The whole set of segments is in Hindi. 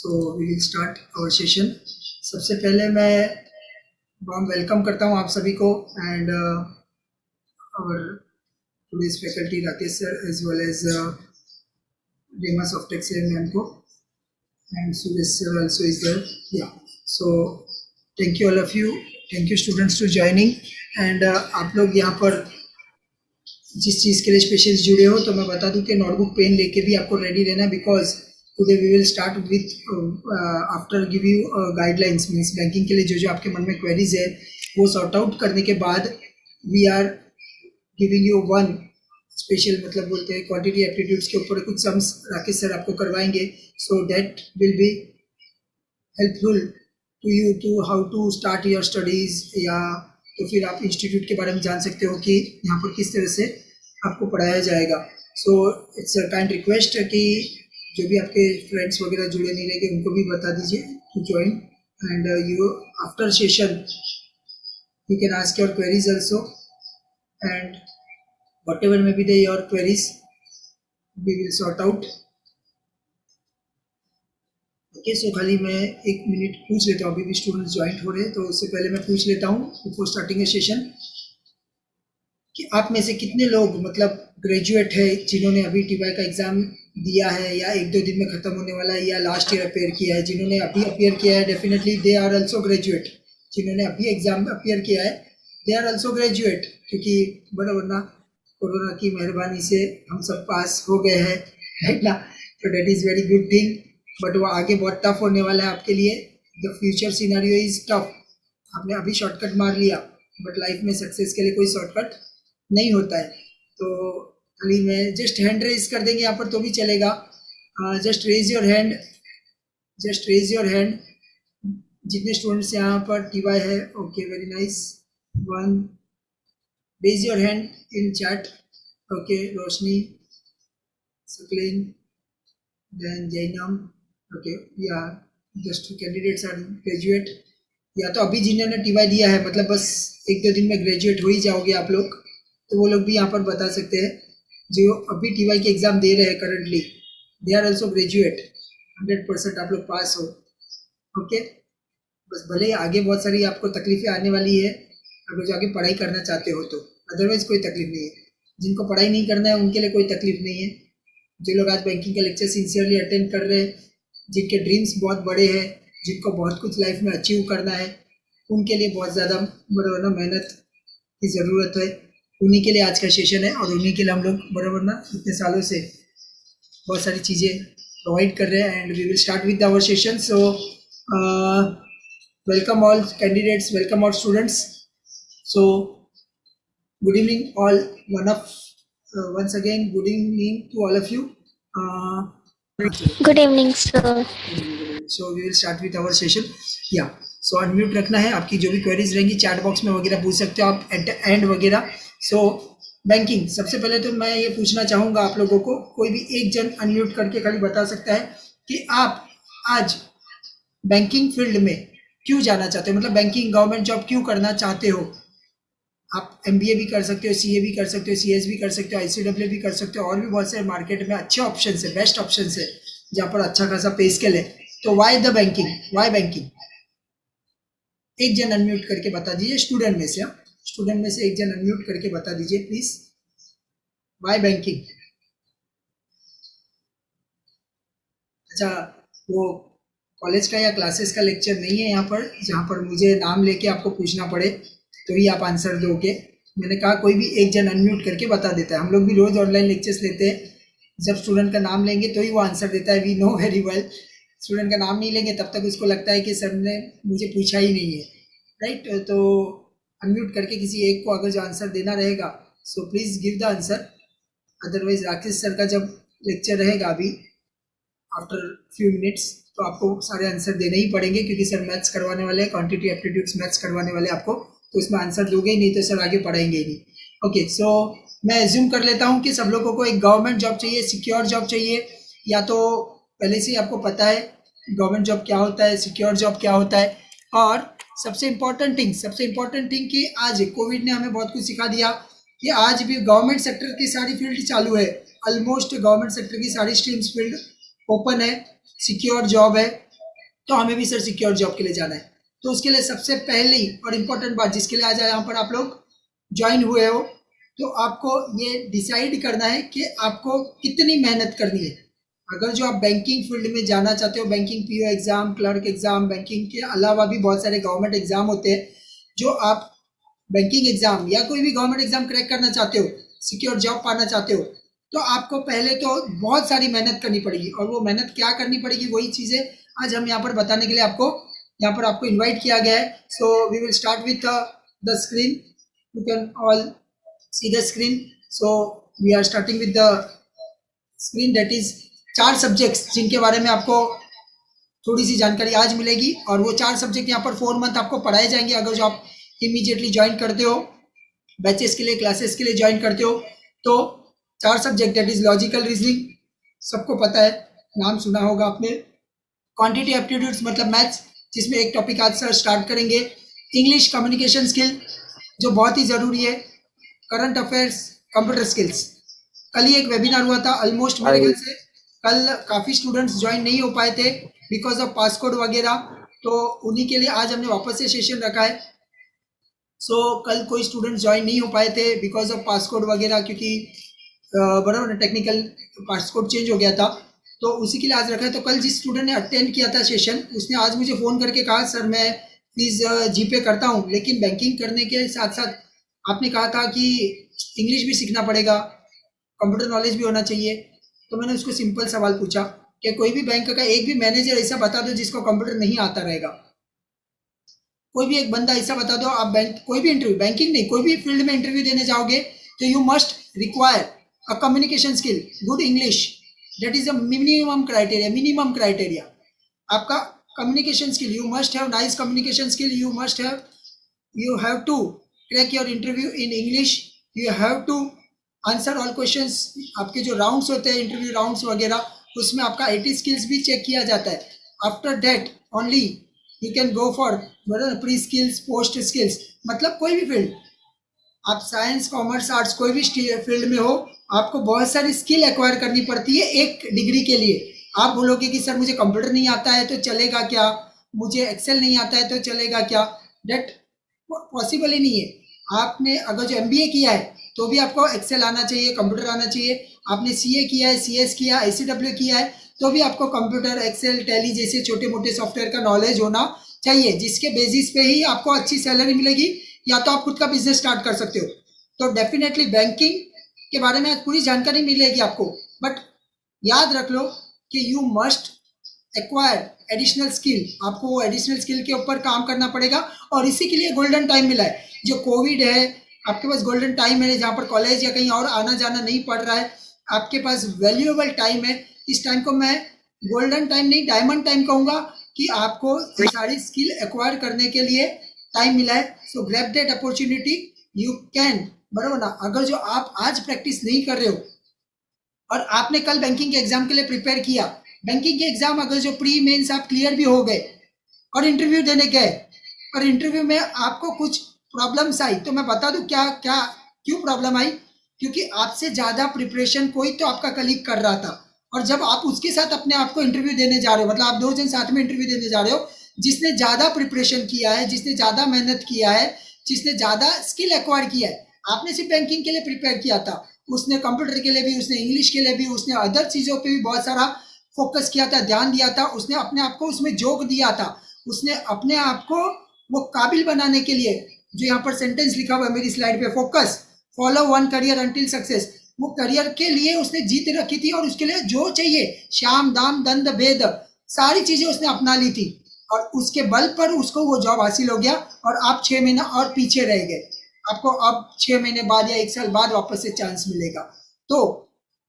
So we start our session सबसे पहले मैं वाम वेलकम करता हूँ आप सभी को and our today's faculty Rakesh sir as well as Rema Softech ma'am को and Suresh sir also is there yeah so thank you all of you thank you students to joining and आप लोग यहाँ पर जिस चीज़ के लिए स्पेशल जुड़े हो तो मैं बता दूँ कि नोटबुक पेन लेके भी आपको रेडी रहना because today we will start with after give you guidelines means banking के लिए जो जो आपके मन में क्वेरीज है, वो सॉर्ट आउट करने के बाद we are giving you one special मतलब बोलते हैं क्वांटिटी एप्टीट्यूड्स के ऊपर कुछ सम्स राकेश सर आपको करवाएँगे so that will be helpful to you to how to start your studies या तो फिर आप इंस्टीट्यूट के बारे में जान सकते हो कि यहाँ पर किस तरह से आपको पढ़ाया जाएगा। So it's a kind request कि जो भी आपके फ्रेंड्स वगैरह जुड़े नहीं रहेंगे, उनको भी बता दीजिए to join and you after session you can ask your queries also and whatever may be they your queries we will sort out okay so खाली मैं एक मिनट पूछ लेता हूँ, अभी भी स्टूडेंट्स ज्वाइंट हो रहे हैं तो उससे पहले मैं पूछ लेता हूँ बिफोर स्टार्टिंग ए सेशन कि आप में से कितने लोग मतलब ग्रेजुएट है, जिन्होंने अभी टीवाई का एग्ज़ाम दिया है, या एक दो दिन में ख़त्म होने वाला है, या लास्ट ईयर अपेयर किया है, जिन्होंने अभी अपेयर किया है definitely they are also graduate जिन्होंने अभी एग्ज़ाम अपेयर किया है दे आर ऑल्सो ग्रेजुएट क्योंकि बड़ा वरना कोरोना की मेहरबानी से हम सब पास हो गए हैं ना? तो that is very good thing but वो आगे बहुत टफ होने वाला है आपके लिए. The future scenario is tough आपने अभी शॉर्टकट मार लिया बट लाइफ में सक्सेस के लिए कोई शॉर्टकट नहीं होता है। तो खाली मैं जस्ट हैंड रेज कर देंगे, यहाँ पर तो भी चलेगा। Just raise your hand just raise your hand जितने स्टूडेंट्स यहाँ पर टी वाई है okay very nice one raise your hand in chat okay Roshni, Saqlain then Jainam okay या जस्ट कैंडिडेट्स आर ग्रेजुएट या तो अभी जिन्होंने टी वाई दिया है मतलब बस एक दो दिन में ग्रेजुएट हो ही जाओगे आप लोग। तो वो लोग भी यहाँ पर बता सकते हैं। जो अभी टीवाई के एग्ज़ाम दे रहे हैं currently they are also graduate hundred percent आप लोग पास हो। ओके बस भले ही आगे बहुत सारी आपको तकलीफें आने वाली है अगर जो आगे पढ़ाई करना चाहते हो तो। अदरवाइज़ कोई तकलीफ़ नहीं है। जिनको पढ़ाई नहीं करना है, उनके लिए कोई तकलीफ़ नहीं है। जो लोग आज बैंकिंग का लेक्चर सिंसियरली अटेंड कर रहे हैं, जिनके ड्रीम्स बहुत बड़े हैं, जिनको बहुत कुछ लाइफ में अचीव करना है, उनके लिए बहुत ज़्यादा ना मेहनत की ज़रूरत है। उन्हीं के लिए आज का सेशन है और उन्हीं के लिए हम लोग बराबर ना इतने सालों से बहुत सारी चीज़ें प्रोवाइड कर रहे हैं and we will start with our session so welcome all candidates welcome all students so good evening all one of once again good evening to all of you Good evening, sir. So we will start with our session. Yeah. So so, unmute रखना है आपकी जो भी क्वेरीज रहेंगी चैट बॉक्स में वगैरह पूछ सकते हो आप एट एंड वगैरह सो बैंकिंग सबसे पहले तो मैं ये पूछना चाहूँगा आप लोगों को, कोई भी एक जन अनम्यूट करके खाली बता सकता है कि आप आज बैंकिंग फ़ील्ड में क्यों जाना चाहते हो? मतलब बैंकिंग गवर्नमेंट जॉब क्यों करना चाहते हो? आप एमबीए भी कर सकते हो सीए भी कर सकते हो सी भी कर सकते हो आईसीडब्ल्यू भी कर सकते हो, और भी बहुत सारे मार्केट में अच्छे ऑप्शन है बेस्ट ऑप्शन है, जहाँ पर अच्छा खासा पे स्केल है। तो why the banking why banking एक जन अनम्यूट करके बता दीजिए स्टूडेंट में से स्टूडेंट। में से एक जन अनम्यूट करके बता दीजिए प्लीज़ बाय बैंकिंग अच्छा वो कॉलेज का या क्लासेस का लेक्चर नहीं है यहाँ पर, जहाँ पर मुझे नाम लेके आपको पूछना पड़े तो ही आप आंसर दोगे। मैंने कहा, कोई भी एक जन अनम्यूट करके बता देता है। हम लोग भी रोज़ ऑनलाइन लेक्चर्स लेते हैं। जब स्टूडेंट का नाम लेंगे तो ही वो आंसर देता है we know very well student का नाम नहीं लेंगे, तब तक उसको लगता है कि सर ने मुझे पूछा ही नहीं है। राइट तो अनम्यूट करके किसी एक को अगर जो आंसर देना रहेगा so please give the answer otherwise Rakesh sir का जब लेक्चर रहेगा अभी आफ्टर फ्यू मिनट्स तो आपको सारे आंसर देने ही पड़ेंगे, क्योंकि सर मैथ्स करवाने वाले हैं क्वांटिटी एप्टीट्यूड्स मैथ्स करवाने वाले आपको तो इसमें आंसर दोगे ही नहीं तो सर आगे पढ़ाएँगे ही नहीं. ओके सो मैं एज्यूम कर लेता हूँ कि सब लोगों को एक गवर्नमेंट जॉब चाहिए सिक्योर जॉब चाहिए, या तो पहले से ही आपको पता है गवर्नमेंट जॉब क्या होता है सिक्योर जॉब क्या होता है, और सबसे इम्पोर्टेंट थिंग सबसे इम्पोर्टेंट थिंग कि आज कोविड ने हमें बहुत कुछ सिखा दिया कि आज भी गवर्नमेंट सेक्टर की सारी फ़ील्ड चालू है। ऑलमोस्ट गवर्नमेंट सेक्टर की सारी स्ट्रीम्स फ़ील्ड ओपन है सिक्योर जॉब है तो हमें भी सर सिक्योर जॉब के लिए जाना है। तो उसके लिए सबसे पहली और इम्पोर्टेंट बात जिसके लिए आज यहाँ पर आप लोग ज्वाइन हुए हो तो आपको ये डिसाइड करना है कि आपको कितनी मेहनत करनी है। अगर जो आप बैंकिंग फ़ील्ड में जाना चाहते हो banking PO exam clerk exam banking के अलावा भी बहुत सारे गवर्नमेंट एग्ज़ाम होते हैं, जो आप बैंकिंग एग्ज़ाम या कोई भी गवर्नमेंट एग्ज़ाम क्रैक करना चाहते हो सिक्योर जॉब पाना चाहते हो तो आपको पहले तो बहुत सारी मेहनत करनी पड़ेगी। और वो मेहनत क्या करनी पड़ेगी, वही चीज़ें आज हम यहाँ पर बताने के लिए आपको, यहाँ पर आपको इन्वाइट किया गया है। So we will start with the screen you can all see the screen so we are starting with the screen that is चार सब्जेक्ट्स जिनके बारे में आपको थोड़ी सी जानकारी आज मिलेगी और वो चार सब्जेक्ट यहाँ पर फोर मंथ आपको पढ़ाए जाएँगे। अगर जो आप इमीडिएटली ज्वाइन करते हो बैचेस के लिए क्लासेस के लिए ज्वाइन करते हो तो चार subject that is logical reasoning सबको पता है। नाम सुना होगा आपने। क्वांटिटी एप्टीट्यूड्स मतलब मैथ्स जिसमें एक टॉपिक आज सर स्टार्ट करेंगे। इंग्लिश कम्युनिकेशन स्किल जो बहुत ही ज़रूरी है। करंट अफेयर्स कंप्यूटर स्किल्स कल ही एक वेबिनार हुआ था ऑलमोस्ट मेरे ख्याल से कल काफ़ी स्टूडेंट्स ज्वाइन नहीं हो पाए थे बिकॉज़ ऑफ़ पासकोड वगैरह तो उन्हीं के लिए आज हमने वापस से सेशन रखा है। सो so, कल कोई स्टूडेंट ज्वाइन नहीं हो पाए थे बिकॉज़ ऑफ़ पासकोड वगैरह क्योंकि बराबर ना टेक्निकल पासकोड चेंज हो गया था। तो उसी के लिए आज रखा है। तो कल जिस स्टूडेंट ने अटेंड किया था सेशन उसने आज मुझे फ़ोन करके कहा सर मैं फ़ीस जीपे करता हूँ लेकिन बैंकिंग करने के साथ साथ आपने कहा था कि इंग्लिश भी सीखना पड़ेगा कंप्यूटर नॉलेज भी होना चाहिए। तो मैंने उसको सिंपल सवाल पूछा कि कोई भी बैंक का एक भी मैनेजर ऐसा बता दो जिसको कंप्यूटर नहीं आता रहेगा। कोई भी एक बंदा ऐसा बता दो, आप बैंक कोई भी इंटरव्यू बैंकिंग नहीं, कोई भी फ़ील्ड में इंटरव्यू देने जाओगे तो you must require a communication skill good English that is a minimum criteria minimum criteria आपका communication skill you must have nice communication skill you must have you have to crack your interview in English you have to answer all questions आपके जो राउंड्स होते हैं इंटरव्यू राउंड्स वगैरह, उसमें आपका आई स्किल्स भी चेक किया जाता है। After that only you can go for pre skills post skills मतलब कोई भी फ़ील्ड आप साइंस कॉमर्स आर्ट्स कोई भी फ़ील्ड में हो, आपको बहुत सारी स्किल एक्वायर करनी पड़ती है एक डिग्री के लिए। आप बोलोगे कि, सर, मुझे कंप्यूटर नहीं आता है तो चलेगा क्या? मुझे एक्सेल नहीं आता है तो चलेगा क्या? डेट पॉसिबल ही नहीं है। आपने अगर जो एम किया है तो भी आपको एक्सेल आना चाहिए कंप्यूटर आना चाहिए। आपने सीए किया है सीएस किया आई किया है तो भी आपको कंप्यूटर एक्सेल टैली जैसे छोटे मोटे सॉफ्टवेयर का नॉलेज होना चाहिए, जिसके बेसिस पे ही आपको अच्छी सैलरी मिलेगी, या तो आप खुद का बिज़नेस स्टार्ट कर सकते हो। तो डेफिनेटली बैंकिंग के बारे में पूरी जानकारी मिलेगी आपको। बट याद रख लो कि you must acquire additional skill आपको एडिशनल स्किल के ऊपर काम करना पड़ेगा, और इसी के लिए गोल्डन टाइम मिला है। जो कोविड है आपके पास गोल्डन टाइम है, जहाँ पर कॉलेज या कहीं और आना जाना नहीं पड़ रहा है, आपके पास वैल्यूएबल टाइम है। इस टाइम को मैं गोल्डन टाइम नहीं डायमंड टाइम कहूँगा कि आपको सारी स्किल एक्वायर करने के लिए टाइम मिला है। So grab that opportunity you can बराबर ना? अगर जो आप आज प्रैक्टिस नहीं कर रहे हो, और आपने कल बैंकिंग के एग्ज़ाम के लिए प्रिपेयर किया बैंकिंग के एग्ज़ाम अगर जो प्री मेंस आप क्लियर भी हो गए, और इंटरव्यू देने गए, और इंटरव्यू में आपको कुछ प्रॉब्लम्स आई? तो मैं बता दूँ, क्या क्या, क्यों प्रॉब्लम आई? क्योंकि आपसे ज़्यादा प्रिपरेशन कोई तो आपका कलीग कर रहा था। और जब आप उसके साथ अपने आप को इंटरव्यू देने जा रहे हो मतलब आप दो जन साथ में इंटरव्यू देने जा रहे हो, जिसने ज़्यादा प्रिपरेशन किया है, जिसने ज़्यादा मेहनत किया है, जिसने ज़्यादा स्किल एक्वायर किया है, आपने सिर्फ़ बैंकिंग के लिए प्रिपेयर किया था। उसने कंप्यूटर के लिए भी, उसने इंग्लिश के लिए भी, उसने अदर चीज़ों पे भी बहुत सारा फोकस किया था, ध्यान दिया था, उसने अपने आप को उसमें जोक दिया था। उसने अपने आप को वो काबिल बनाने के लिए जो यहाँ पर सेंटेंस लिखा हुआ है मेरी स्लाइड पे focus follow one career until success वो करियर के लिए उसने जीत रखी थी और उसके लिए जो चाहिए, श्याम, दाम दंड भेद, सारी चीज़ें उसने अपना ली थी। और उसके बल पर उसको वो जॉब हासिल हो गया और आप छह महीना और पीछे रह गए। आपको अब छह महीने बाद या एक साल बाद वापस से चांस मिलेगा। तो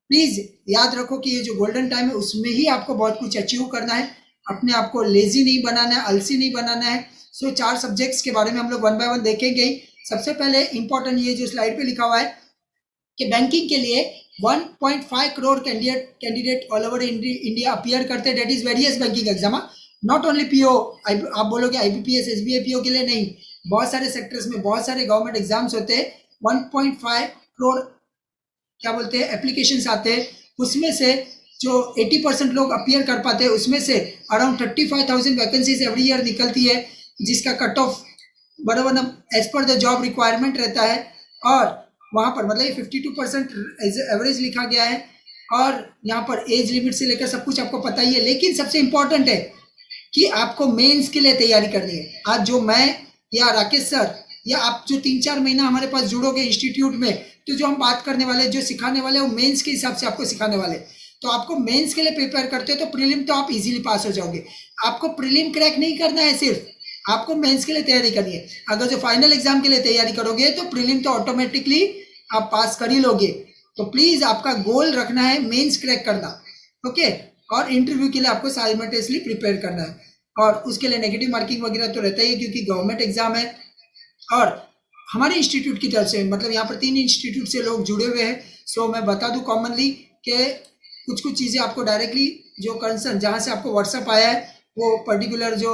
प्लीज़ याद रखो कि ये जो गोल्डन टाइम है, उसमें ही आपको बहुत कुछ अचीव करना है। अपने आप को लेजी नहीं बनाना है, अलसी नहीं बनाना है। सो चार सब्जेक्ट्स के बारे में हम लोग वन बाय वन देखेंगे सबसे पहले इंपॉर्टेंट ये जो स्लाइड पे लिखा हुआ है कि बैंकिंग के लिए 1.5 crore candidate candidate all over India appear करते हैं। That is various banking exam not only PO आप बोलोगे आईबीपीएस एसबीआई पीओ के लिए नहीं। बहुत सारे सेक्टर्स में बहुत सारे गवर्नमेंट एग्ज़ाम्स होते हैं। 1.5 करोड़ क्या बोलते हैं? एप्लीकेशन आते हैं। उसमें से जो 80 परसेंट लोग अपियर कर पाते हैं, उसमें से around thirty five thousand vacancies every year निकलती है। जिसका कट ऑफ़ बराबर as per the job requirement रहता है, और वहाँ पर मतलब ये फिफ्टी टू परसेंट एवरेज लिखा गया है, और यहाँ पर एज लिमिट से लेकर सब कुछ आपको पता ही है, लेकिन सबसे इम्पोर्टेंट है कि आपको मेंस के लिए तैयारी करनी है। आज जो मैं या राकेश सर या आप जो तीन चार महीना हमारे पास जुड़ोगे इंस्टीट्यूट में तो जो हम बात करने वाले, जो सिखाने वाले, वो मेंस के हिसाब से आपको सिखाने वाले। तो आपको मेंस के लिए प्रिपेयर करते हो तो प्रीलिम तो आप इजीली पास हो जाओगे। आपको प्रीलिम क्रैक नहीं करना है सिर्फ़ आपको मेंस के लिए तैयारी करनी है। अगर जो फाइनल एग्ज़ाम के लिए तैयारी करोगे तो प्रीलिम तो ऑटोमेटिकली आप पास कर ही लोगे। तो प्लीज़ आपका गोल रखना है मेंस क्रैक करना ओके और इंटरव्यू के लिए आपको साइमल्टेसली प्रिपेयर करना है। और उसके लिए नेगेटिव मार्किंग वगैरह तो रहता ही है, क्योंकि गवर्नमेंट एग्ज़ाम है। और हमारे इंस्टीट्यूट की तरफ़ से मतलब यहाँ पर तीन इंस्टीट्यूट से लोग जुड़े हुए हैं। सो मैं बता दूँ कॉमनली कि कुछ कुछ चीज़ें आपको डायरेक्टली जो कंसर्न जहाँ से आपको व्हाट्सअप आया है, वो पर्टिकुलर जो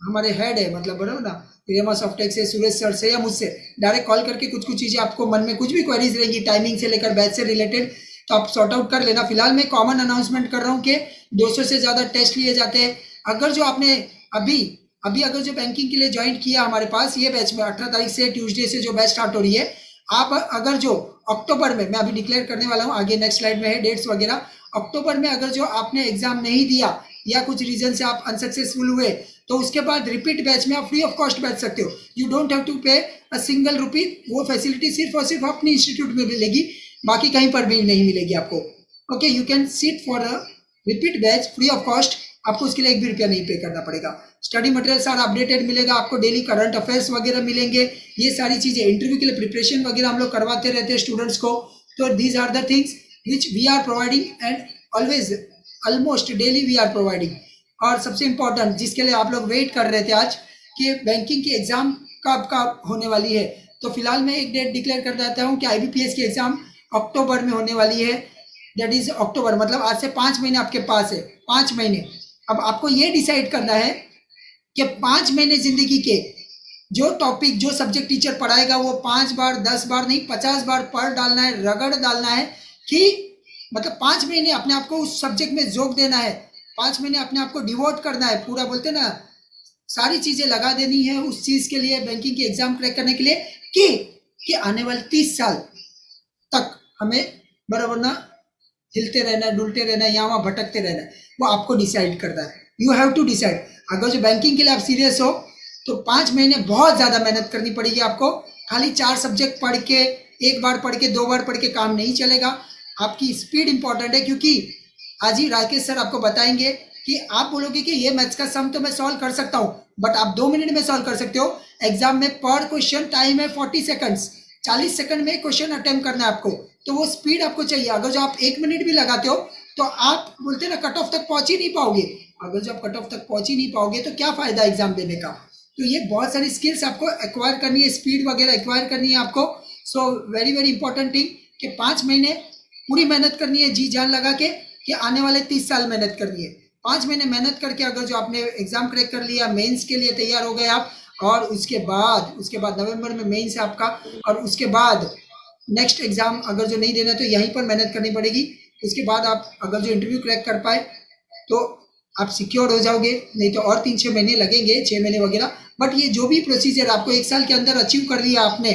हमारे हेड है मतलब बराबर ना रियमा सॉफ्टेक से, सुरेश सर से या मुझसे डायरेक्ट कॉल करके कुछ कुछ चीज़ें आपको मन में कुछ भी क्वेरीज रहेंगी टाइमिंग से लेकर बैच से रिलेटेड तो आप सॉर्ट आउट कर लेना। फ़िलहाल मैं कॉमन अनाउंसमेंट कर रहा हूँ कि 200 से ज़्यादा टेस्ट लिए जाते हैं। अगर जो आपने अभी अभी अगर जो बैंकिंग के लिए ज्वाइन किया हमारे पास, ये बैच में अठारह तारीख से ट्यूजडे से जो बैच स्टार्ट हो रही है, आप अगर जो अक्टूबर में, मैं अभी डिक्लेयर करने वाला हूँ, आगे नेक्स्ट स्लाइड में है डेट्स वगैरह अक्टूबर में अगर जो आपने एग्ज़ाम नहीं दिया, या कुछ रीजन से आप अनसक्सेसफुल हुए तो उसके बाद रिपीट बैच में आप फ्री ऑफ़ कॉस्ट बैच सकते हो। You don't have to pay a single rupee वो फैसिलिटी सिर्फ़ और सिर्फ़ अपनी इंस्टीट्यूट में मिलेगी बाकी कहीं पर भी नहीं मिलेगी आपको। Okay you can sit for a repeat batch free of cost आपको उसके लिए एक भी रुपया नहीं पे करना पड़ेगा। स्टडी मटेरियल सारा अपडेटेड मिलेगा, आपको डेली करंट अफेयर्स वगैरह मिलेंगे। ये सारी चीज़ें इंटरव्यू के लिए प्रिपरेशन वगैरह हम लोग करवाते रहते हैं स्टूडेंट्स को। तो these are the things which we are providing and always almost daily we are providing और सबसे इम्पोर्टेंट जिसके लिए आप लोग वेट कर रहे थे आज, कि बैंकिंग की एग्ज़ाम कब कब होने वाली है। तो फ़िलहाल मैं एक डेट डिक्लेयर कर देता हूँ कि आई की एग्ज़ाम अक्टूबर में होने वाली है। दैट इज़ अक्टूबर मतलब आज से पाँच महीने आपके पास है। पाँच महीने। अब आपको ये डिसाइड करना है कि पाँच महीने ज़िंदगी के जो टॉपिक जो सब्जेक्ट टीचर पढ़ाएगा, वो पाँच बार, दस बार नहीं, पचास बार पढ़ डालना है, रगड़ डालना है कि मतलब पाँच महीने अपने आप को उस सब्जेक्ट में जोक देना है। पाँच महीने अपने आप को डिवोट करना है। पूरा बोलते ना, सारी चीज़ें लगा देनी है उस चीज़ के लिए बैंकिंग की एग्ज़ाम क्रैक करने के लिए कि कि आने वाले तीस साल तक हमें बराबर ना हिलते रहना, डुलते रहना या वहाँ भटकते रहना, वो आपको डिसाइड करना है। यू हैव टू डिसाइड अगर जो बैंकिंग के लिए आप सीरियस हो तो पाँच महीने बहुत ज़्यादा मेहनत करनी पड़ेगी आपको। खाली चार सब्जेक्ट पढ़ के, एक बार पढ़ के, दो बार पढ़ के काम नहीं चलेगा। आपकी स्पीड इंपॉर्टेंट है क्योंकि आज ही राकेश सर आपको बताएँगे कि आप बोलोगे कि ये मैथ्स का सम तो मैं सॉल्व कर सकता हूँ बट आप दो मिनट में सॉल्व कर सकते हो। एग्ज़ाम में पर क्वेश्चन टाइम है फोर्टी सेकंड्स चालीस सेकंड में क्वेश्चन अटेम्प्ट करना है आपको। तो वो स्पीड आपको चाहिए। अगर जो आप एक मिनट भी लगाते हो तो आप बोलते ना कट ऑफ़ तक पहुँच ही नहीं पाओगे। अगर जो आप कट ऑफ़ तक पहुँच ही नहीं पाओगे तो क्या फ़ायदा एग्ज़ाम देने का? तो ये बहुत सारी स्किल्स आपको एक्वायर करनी है स्पीड वगैरह एक्वायर करनी है आपको। So very very important thing कि पाँच महीने पूरी मेहनत करनी है, जी जान लगा के। कि आने वाले तीस साल मेहनत करनी है पाँच महीने मेहनत करके अगर जो आपने एग्ज़ाम क्रैक कर लिया मेंस के लिए तैयार हो गए आप, और उसके बाद उसके बाद नवंबर में मेंस है आपका, और उसके बाद नेक्स्ट एग्ज़ाम अगर जो नहीं देना तो यहीं पर मेहनत करनी पड़ेगी। उसके बाद आप अगर जो इंटरव्यू क्रैक कर पाए तो आप सिक्योर हो जाओगे, नहीं तो और तीन छः महीने लगेंगे छः महीने वगैरह। बट ये जो भी प्रोसीजर आपको एक साल के अंदर अचीव कर लिया आपने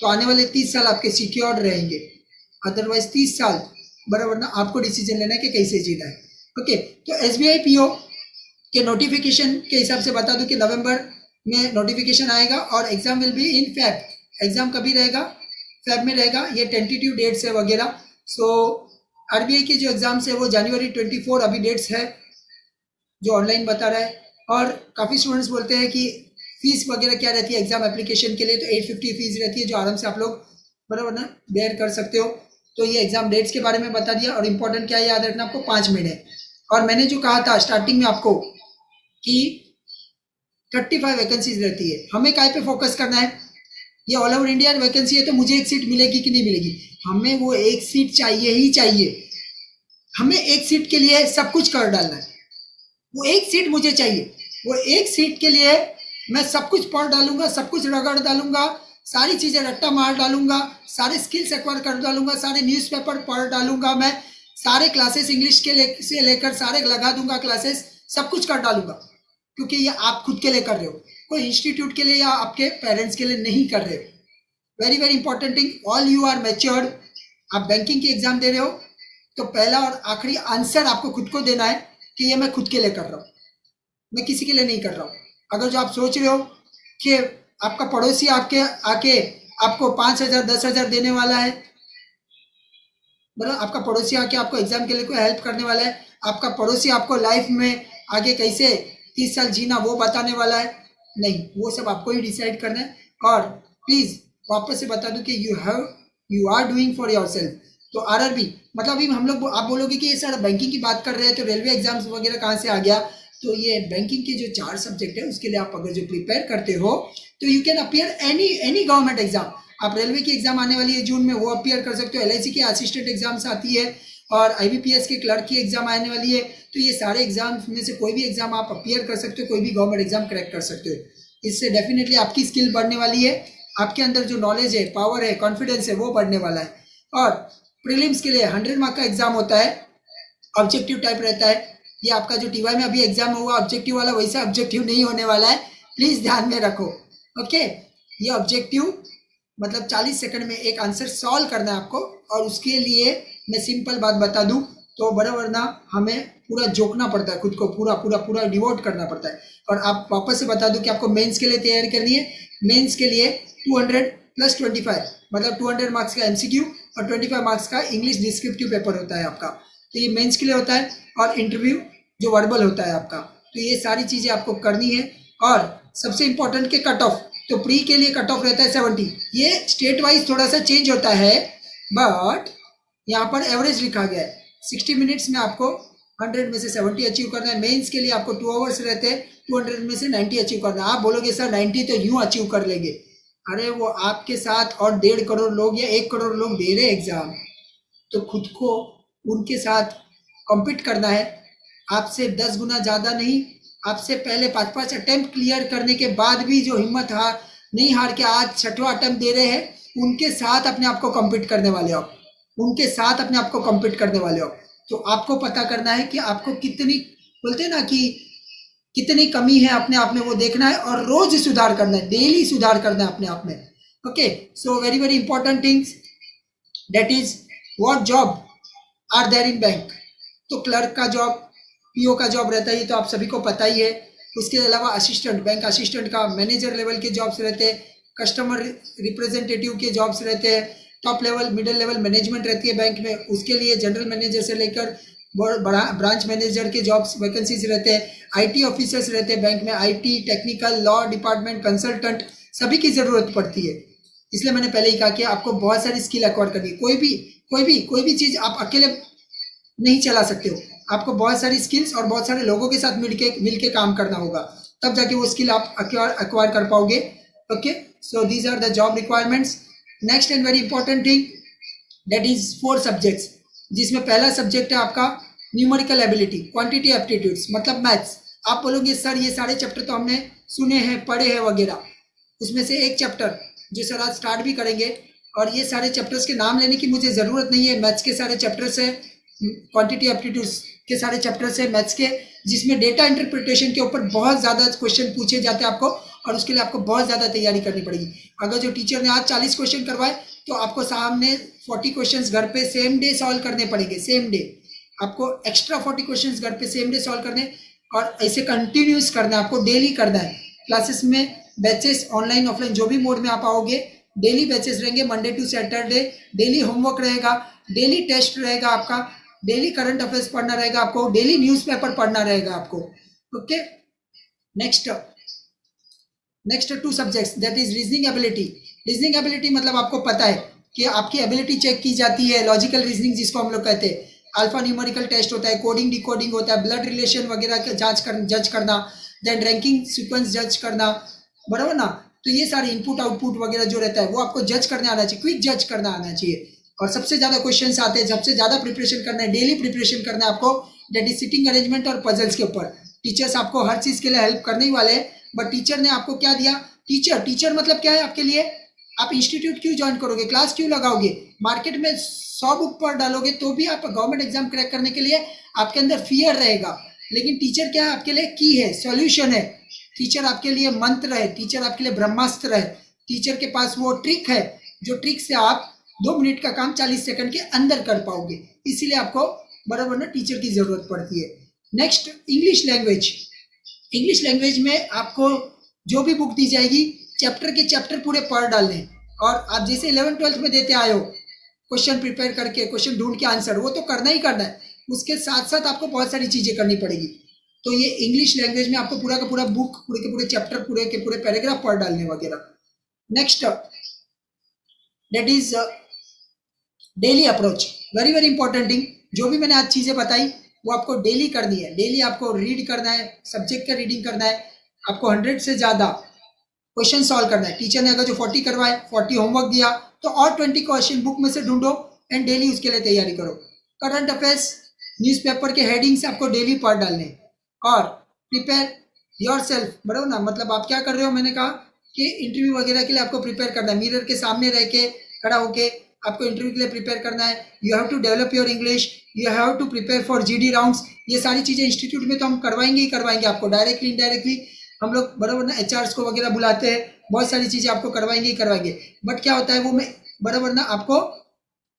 तो आने वाले तीस साल आपके सिक्योर रहेंगे। अदरवाइज़ तीस साल बराबर ना, आपको डिसीज़न लेना है कि कैसे जीना है। ओके तो S B I P O के नोटिफिकेशन के हिसाब से बता दूँ कि नवंबर में नोटिफिकेशन आएगा और exam will be in Feb exam कभी रहेगा? फैब में रहेगा, ये टेंटेटिव डेट्स है वगैरह। सो आरबीआई के जो एग्ज़ाम्स है वो जनवरी ट्वेंटी फोर अभी डेट्स है, जो ऑनलाइन बता रहा है। और काफ़ी स्टूडेंट्स बोलते हैं कि फ़ीस वगैरह क्या रहती है एग्ज़ाम एप्लीकेशन के लिए तो एट फिफ्टी फ़ीस रहती है जो आराम से आप लोग बराबर ना बेयर कर सकते हो। तो ये एग्ज़ाम डेट्स के बारे में बता दिया और इम्पोर्टेंट क्या याद रखना आपको? पाँच महीने और मैंने जो कहा था स्टार्टिंग में आपको कि थर्टी फाइव वैकेंसीज रहती है। हमें काय पे फोकस करना है? ये ऑल ओवर इंडिया वैकेंसी है तो मुझे एक सीट मिलेगी कि नहीं मिलेगी? हमें वो एक सीट चाहिए ही चाहिए। हमें एक सीट के लिए सब कुछ कर डालना है। वो एक सीट मुझे चाहिए। वो एक सीट के लिए मैं सब कुछ पढ़ डालूँगा, सब कुछ रगड़ डालूँगा सारी चीज़ें रट्टा मार डालूँगा सारे स्किल्स एक्वायर कर डालूँगा सारे न्यूज़पेपर पढ़ डालूँगा मैं सारे क्लासेस इंग्लिश के ले, से लेकर सारे लगा दूँगा क्लासेस सब कुछ कर डालूँगा। क्योंकि ये आप खुद के लिए कर रहे हो। कोई इंस्टीट्यूट के लिए या आपके पेरेंट्स के लिए नहीं कर रहे। हो very very important thing all you are matured आप बैंकिंग की एग्ज़ाम दे रहे हो तो पहला और आखिरी आंसर आपको खुद को देना है कि ये मैं खुद के लिए कर रहा हूँ। मैं किसी के लिए नहीं कर रहा हूँ। अगर जो आप सोच रहे हो कि आपका पड़ोसी आपके, आके आपको पाँच हज़ार, दस हज़ार देने वाला है। मतलब आपका पड़ोसी आके आपको एग्ज़ाम के लिए कोई हेल्प करने वाला है। आपका पड़ोसी आपको लाइफ में आगे कैसे तीस साल जीना वो बताने वाला है। नहीं, वो सब आपको ही डिसाइड करना है। और प्लीज़ वापस से बता दूँ कि you have you are doing for yourself तो आर मतलब अभी हम लोग, आप बोलोगे कि ये सर बैंकिंग की बात कर रहे हैं तो रेलवे एग्ज़ाम्स वगैरह कहाँ से आ गया? तो ये बैंकिंग के जो चार सब्जेक्ट है, उसके लिए आप अगर जो प्रिपेयर करते हो तो you can appear any any government exam आप रेलवे की एग्ज़ाम आने वाली है जून में, वो अपियर कर सकते हो. एल की असिस्टेंट एग्ज़ाम्स आती है और आई के क्लर्क की एग्ज़ाम आने वाली है. तो ये सारे एग्ज़ाम में से कोई भी एग्ज़ाम आप अपियर कर सकते हो, कोई भी गवर्नमेंट एग्ज़ाम क्रैक कर सकते हो। इससे डेफिनेटली आपकी स्किल बढ़ने वाली है. आपके अंदर जो नॉलेज है पावर है कॉन्फिडेंस है, वो बढ़ने वाला है। और प्रीलिम्स के लिए हंड्रेड मार्क का एग्ज़ाम होता है. ऑब्जेक्टिव टाइप रहता है. ये आपका जो टीवाई में अभी एग्ज़ाम हुआ ऑब्जेक्टिव वाला वैसा ऑब्जेक्टिव नहीं होने वाला है। प्लीज़ ध्यान में रखो। ओके ये ऑब्जेक्टिव मतलब 40 सेकंड में एक आंसर सॉल्व करना है आपको। और उसके लिए मैं सिंपल बात बता दूँ तो बड़ा वरना हमें पूरा जोकना पड़ता है खुद को। पूरा पूरा पूरा डिवोट करना पड़ता है। और आप वापस से बता दूँ कि आपको मेंस के लिए तैयारी करनी है। मेंस के लिए 200 प्लस 25 मतलब 200 मार्क्स का एमसीक्यू और 25 मार्क्स का इंग्लिश डिस्क्रिप्टिव पेपर होता है आपका। तो ये मेंस के लिए होता है और इंटरव्यू जो वर्बल होता है आपका। तो ये सारी चीज़ें आपको करनी है। और सबसे इंपॉर्टेंट के कट ऑफ़ तो प्री के लिए कट ऑफ़ रहता है सेवेंटी ये स्टेट वाइज थोड़ा सा चेंज होता है बट यहाँ पर एवरेज लिखा गया है। सिक्सटी मिनट्स में आपको हंड्रेड में से सेवेंटी अचीव करना है। मेंस के लिए आपको टू आवर्स रहते हैं टू हंड्रेड में से नाइन्टी अचीव करना है। आप बोलोगे, सर नाइन्टी तो यूँ अचीव कर लेंगे। अरे, वो आपके साथ और डेढ़ करोड़ लोग या एक करोड़ लोग दे रहे एग्ज़ाम तो खुद को उनके साथ कॉम्पीट करना है। आपसे दस गुना ज़्यादा नहीं, आपसे पहले पाँच पाँच अटेम्प्ट क्लियर करने के बाद भी जो हिम्मत हार, नहीं हार के आज छठवा अटेम्प्ट दे रहे हैं, उनके साथ अपने आप को कम्पीट करने वाले हो उनके साथ अपने आप को कम्पीट करने वाले हो तो आपको पता करना है कि आपको कितनी, बोलते हैं ना कि कितनी कमी है अपने आप में वो देखना है और रोज सुधार करना है डेली सुधार करना है अपने आप में। Okay so very very important things that is what job are there in bank? तो क्लर्क का जॉब, पीओ का जॉब रहता है, ये तो आप सभी को पता ही है। उसके अलावा असिस्टेंट, बैंक असिस्टेंट का मैनेजर लेवल के जॉब्स रहते हैं, कस्टमर रिप्रेजेंटेटिव के जॉब्स रहते हैं, top level, middle level management रहती है बैंक में। उसके लिए जनरल मैनेजर से लेकर बड़ा ब्रांच मैनेजर के जॉब्स, वैकेंसीज रहते हैं। आईटी ऑफिसर्स रहते हैं बैंक में, IT, technical, law department, consultant, सभी की ज़रूरत पड़ती है। इसलिए मैंने पहले ही कहा कि आपको बहुत सारी स्किल एक्वायर करनी कोई भी कोई भी कोई भी चीज़ आप अकेले नहीं चला सकते हो। आपको बहुत सारी स्किल्स और बहुत सारे लोगों के साथ मिलके मिलके काम करना होगा। तब जाके वो स्किल आप एक्वायर कर पाओगे। Okay so these are the job requirements next and very important thing that is four subjects जिसमें पहला सब्जेक्ट है आपका न्यूमेरिकल एबिलिटी क्वांटिटी एप्टीट्यूड्स मतलब मैथ्स आप बोलोगे, सर, ये सारे चैप्टर तो हमने सुने हैं, पढ़े हैं, वगैरह। उसमें से एक चैप्टर जो सर आज स्टार्ट भी करेंगे और ये सारे चैप्टर्स के नाम लेने की मुझे ज़रूरत नहीं है। मैथ्स के सारे चैप्टर्स है क्वांटिटी एप्टीट्यूड्स के सारे चैप्टर्स है मैथ्स के, जिसमें डेटा इंटरप्रिटेशन के ऊपर बहुत ज़्यादा क्वेश्चन पूछे जाते हैं आपको और उसके लिए आपको बहुत ज़्यादा तैयारी करनी पड़ेगी। अगर जो टीचर ने आज चालीस क्वेश्चन करवाए तो आपको सामने फोर्टी क्वेश्चन घर पर सेम डे सॉल्व करने पड़ेंगे सेम डे आपको एक्स्ट्रा फोर्टी क्वेश्चन घर पर सेम डे सॉल्व करने और ऐसे कंटिन्यूस करना है, आपको डेली करना है। क्लासेस में बैचेस ऑनलाइन ऑफलाइन जो भी मोड में आप आओगे डेली बैचेस रहेंगे Monday to Saturday daily homework रहेगा डेली टेस्ट रहेगा आपका डेली करंट अफेयर्स पढ़ना रहेगा आपको डेली न्यूज़पेपर पढ़ना रहेगा आपको okay next next two subjects that is reasoning ability reasoning ability मतलब आपको पता है कि आपकी एबिलिटी चेक की जाती है लॉजिकल रीजनिंग जिसको हम लोग कहते हैं। अल्फ़ा न्यूमेरिकल टेस्ट होता है कोडिंग डिकोडिंग होता है ब्लड रिलेशन वगैरह का जाँच कर जज करना देन रैंकिंग सीक्वेंस जज करना, बराबर ना? तो ये सारे इनपुट आउटपुट वगैरह जो रहता है, वो आपको जज करने आना चाहिए क्विक जज करना आना चाहिए। और सबसे ज़्यादा क्वेश्चन आते हैं, सबसे ज़्यादा प्रिपरेशन करना है डेली प्रिपरेशन करना है आपको। डेट इज़ सिटिंग अरेंजमेंट और पजल्स के ऊपर। टीचर्स आपको हर चीज़ के लिए हेल्प करने ही वाले हैं। बट टीचर ने आपको क्या दिया? टीचर टीचर मतलब क्या है आपके लिए? आप इंस्टीट्यूट क्यों ज्वाइन करोगे? क्लास क्यों लगाओगे? मार्केट में सौ बुक पर डालोगे तो भी आप गवर्नमेंट एग्ज़ाम क्रैक करने के लिए आपके अंदर फियर रहेगा। लेकिन टीचर क्या है आपके लिए? की है सॉल्यूशन है। टीचर आपके लिए मंत्र है टीचर आपके लिए ब्रह्मास्त्र है। टीचर के पास वो ट्रिक है, जो ट्रिक से आप दो मिनट का काम चालीस सेकंड के अंदर कर पाओगे। इसीलिए आपको बराबर ना टीचर की ज़रूरत पड़ती है। Next English language English language में आपको जो भी बुक दी जाएगी चैप्टर के चैप्टर पूरे पढ़ डालने और आप जैसे इलेवन ट्वेल्थ में देते आए हो क्वेश्चन प्रिपेयर करके क्वेश्चन ढूंढ के आंसर वो तो करना ही करना है। उसके साथ साथ आपको बहुत सारी चीज़ें करनी पड़ेगी। तो ये इंग्लिश लैंग्वेज में आपको पूरा का पूरा बुक पूरे के पूरे चैप्टर पूरे के पूरे पैराग्राफ पढ़ डालने वगैरह। Next that is daily approach very very important thing जो भी मैंने आज चीज़ें बताई, वो आपको डेली करनी है। डेली आपको रीड करना है सब्जेक्ट का रीडिंग करना है, आपको हंड्रेड से ज़्यादा क्वेश्चन सॉल्व करना है। टीचर ने अगर जो फोर्टी करवाए फोर्टी होमवर्क दिया तो और ट्वेंटी क्वेश्चन बुक में से ढूंढो एंड डेली उसके लिए तैयारी करो। करंट अफेयर्स न्यूज़पेपर के हेडिंग्स आपको डेली पढ़ डालने और प्रिपेयर योर सेल्फ बराबर ना मतलब आप क्या कर रहे हो? मैंने कहा कि इंटरव्यू वगैरह के लिए आपको प्रिपेयर करना है। मिरर के सामने रह के, खड़ा होके आपको इंटरव्यू के लिए प्रिपेयर करना है। You have to develop your English you have to prepare for G D rounds ये सारी चीज़ें इंस्टीट्यूट में तो हम करवाएँगे ही करवाएँगे आपको। डायरेक्टली इनडायरेक्टली हम लोग बराबर ना एच को वगैरह बुलाते हैं। बहुत सारी चीज़ें आपको करवाएँगे ही करवाएँगे। बट क्या होता है, वो मैं बराबर ना आपको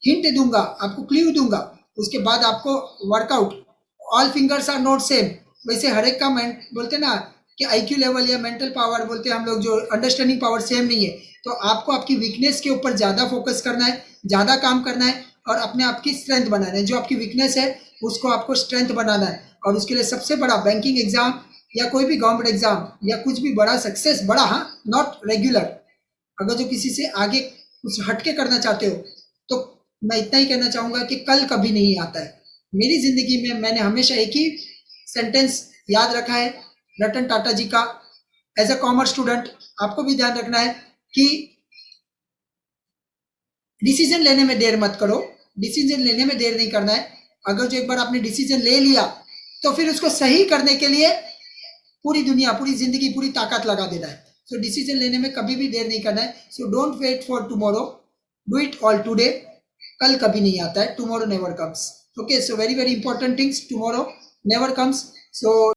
हिंट दूँगा, आपको क्ल्यू दूँगा। उसके बाद आपको workout all fingers are not same वैसे हर एक का बोलते ना कि आईक्यू लेवल या मेंटल पावर बोलते हैं हम लोग, जो अंडरस्टैंडिंग पावर सेम नहीं है। तो आपको आपकी वीकनेस के ऊपर ज़्यादा फोकस करना है, ज़्यादा काम करना है और अपने आप की स्ट्रेंथ बनाना है। जो आपकी वीकनेस है, उसको आपको स्ट्रेंथ बनाना है। और उसके लिए सबसे बड़ा बैंकिंग एग्ज़ाम या कोई भी गवर्नमेंट एग्ज़ाम या कुछ भी बड़ा सक्सेस बड़ा हाँ नॉट रेगुलर अगर जो किसी से आगे कुछ हटके करना चाहते हो तो मैं इतना ही कहना चाहूँगा कि कल कभी नहीं आता है। मेरी ज़िंदगी में मैंने हमेशा एक ही सेंटेंस याद रखा है रतन टाटा जी का। एज अ कॉमर्स स्टूडेंट आपको भी ध्यान रखना है कि डिसीज़न लेने में देर मत करो। डिसीज़न लेने में देर नहीं करना है। अगर जो एक बार आपने डिसीज़न ले लिया तो फिर उसको सही करने के लिए पूरी दुनिया पूरी ज़िंदगी पूरी ताकत लगा देना है। सो so, डिसीज़न लेने में कभी भी देर नहीं करना है। So don't wait for tomorrow do it all today कल कभी नहीं आता है। Tomorrow never comes okay so very very important things tomorrow never comes so